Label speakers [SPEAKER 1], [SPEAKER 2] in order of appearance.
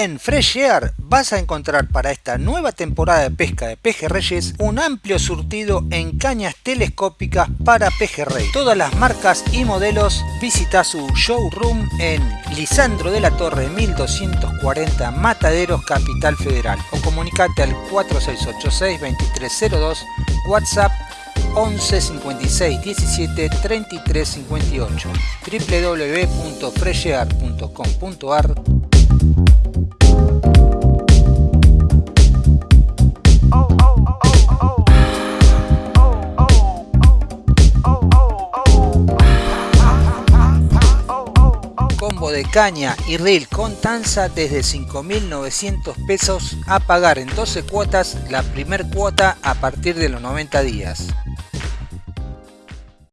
[SPEAKER 1] En Fresh vas a encontrar para esta nueva temporada de pesca de pejerreyes un amplio surtido en cañas telescópicas para pejerrey. Todas las marcas y modelos visita su showroom en Lisandro de la Torre 1240 Mataderos Capital Federal o comunicate al 4686 2302 WhatsApp 11 56 17 33 58 www.freshear.com.ar de caña y reel con tanza desde 5.900 pesos a pagar en 12 cuotas la primer cuota a partir de los 90 días.